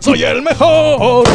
¡Soy el mejor!